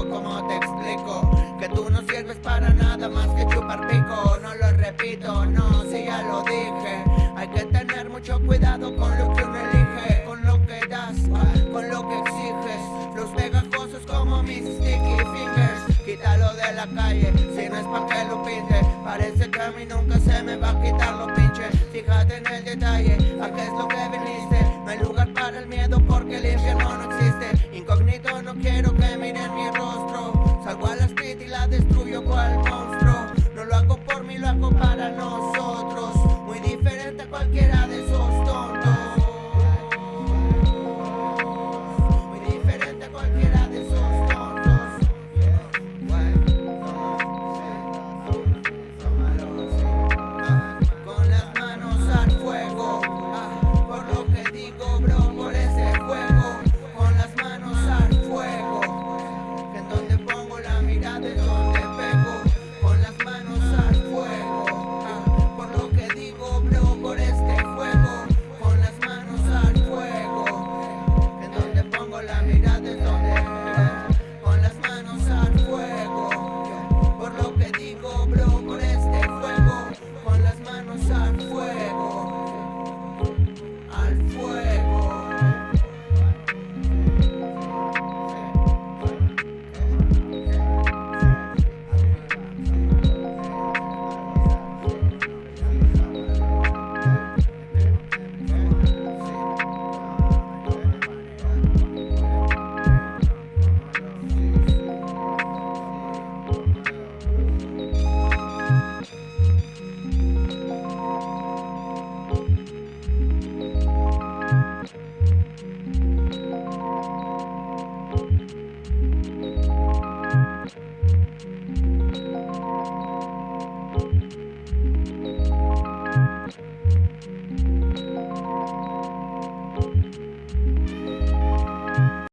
explico, ¿cómo te explico? Que tú no sirves para nada más que chupar pico. No lo repito, no, si ya lo dije. Hay que tener mucho cuidado con lo que uno elige Con lo que das, con lo que exiges. Los pegajosos como mis sticky fingers. Quítalo de la calle, si no es pa' que lo pinte. Parece que a mí nunca se me va a quitar lo pinche. Fíjate en el detalle, a qué es lo que viniste No hay lugar para el miedo porque el infierno